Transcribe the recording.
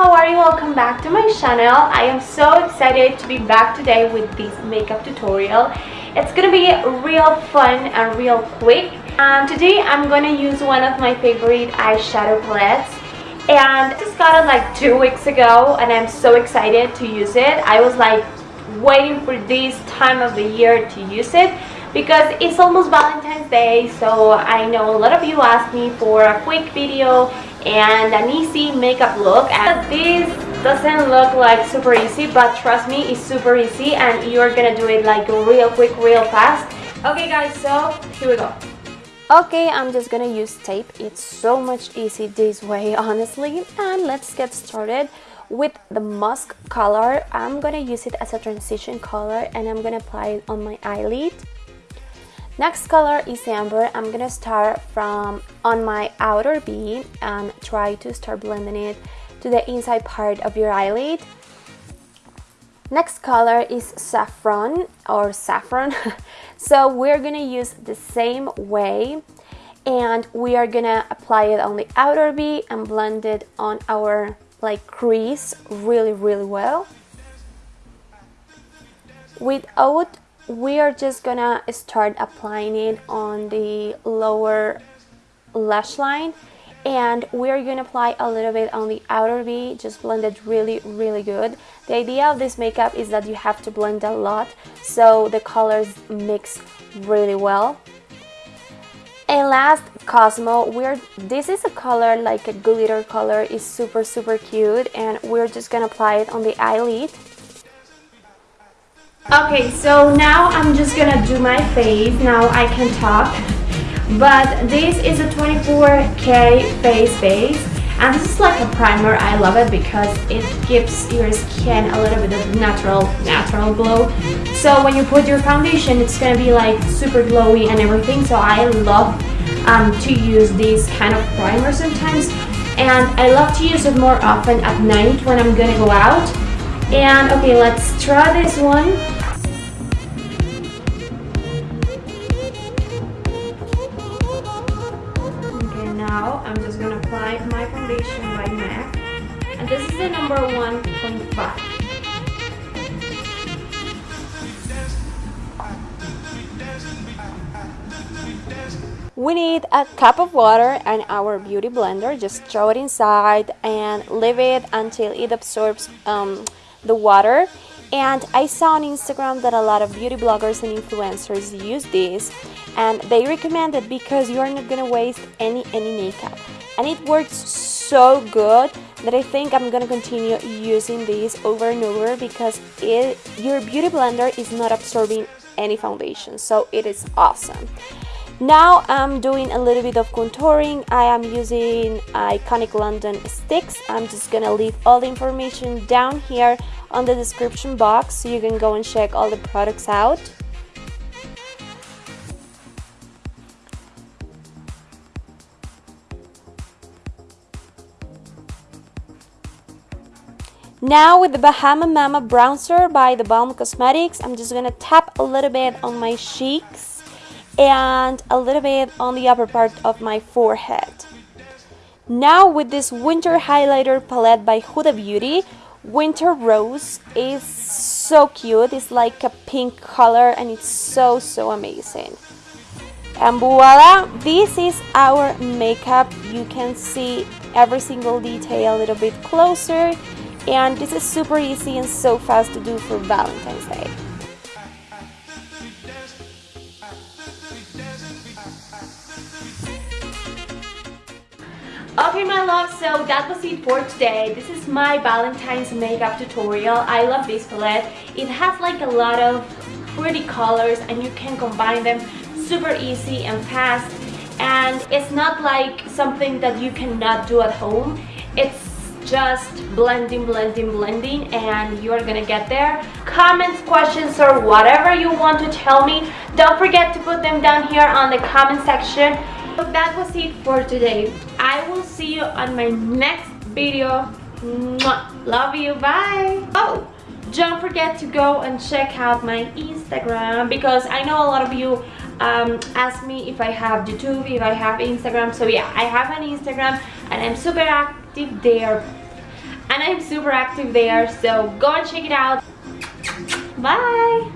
how are you? Welcome back to my channel. I am so excited to be back today with this makeup tutorial. It's gonna be real fun and real quick. And today I'm gonna use one of my favorite eyeshadow palettes. And I just got it like two weeks ago and I'm so excited to use it. I was like waiting for this time of the year to use it because it's almost Valentine's Day so I know a lot of you asked me for a quick video and an easy makeup look. And this doesn't look like super easy but trust me it's super easy and you're gonna do it like real quick real fast. Okay guys so here we go. Okay i'm just gonna use tape. It's so much easy this way honestly. And let's get started with the musk color. I'm gonna use it as a transition color and i'm gonna apply it on my eyelid Next color is amber. I'm gonna start from on my outer V and try to start blending it to the inside part of your eyelid. Next color is saffron or saffron. so we're gonna use the same way and we are gonna apply it on the outer V and blend it on our like crease really really well. Without we are just gonna start applying it on the lower lash line and we're gonna apply a little bit on the outer V just blend it really really good. The idea of this makeup is that you have to blend a lot so the colors mix really well. And last Cosmo. We're this is a color like a glitter color is super super cute and we're just gonna apply it on the eyelid Okay, so now I'm just gonna do my face. Now I can talk. But this is a 24K face base. And this is like a primer. I love it because it gives your skin a little bit of natural, natural glow. So when you put your foundation, it's gonna be like super glowy and everything. So I love um, to use this kind of primer sometimes. And I love to use it more often at night when I'm gonna go out. And okay, let's try this one. I'm just gonna apply my foundation by MAC and this is the number 1.5 We need a cup of water and our beauty blender. Just throw it inside and leave it until it absorbs um, the water. And I saw on Instagram that a lot of beauty bloggers and influencers use this and they recommend it because you are not gonna waste any any makeup and it works so good that I think I'm gonna continue using this over and over because it your beauty blender is not absorbing any foundation so it is awesome. Now I'm doing a little bit of contouring. I am using Iconic London sticks. I'm just gonna leave all the information down here on the description box so you can go and check all the products out Now with the Bahama Mama Bronzer by The Balm Cosmetics, I'm just gonna tap a little bit on my cheeks and a little bit on the upper part of my forehead. Now with this Winter Highlighter Palette by Huda Beauty, Winter Rose is so cute. It's like a pink color and it's so, so amazing. And voila, this is our makeup. You can see every single detail a little bit closer and this is super easy and so fast to do for Valentine's Day. Okay my love, so that was it for today. This is my Valentine's makeup tutorial. I love this palette. It has like a lot of pretty colors and you can combine them super easy and fast and it's not like something that you cannot do at home. It's just blending blending blending and you're gonna get there. Comments questions or whatever you want to tell me don't forget to put them down here on the comment section. So that was it for today. I will see you on my next video. Mwah. love you. Bye. Oh don't forget to go and check out my instagram because i know a lot of you um, ask me if I have YouTube, if I have Instagram. So yeah, I have an Instagram and I'm super active there. and I'm super active there so go and check it out bye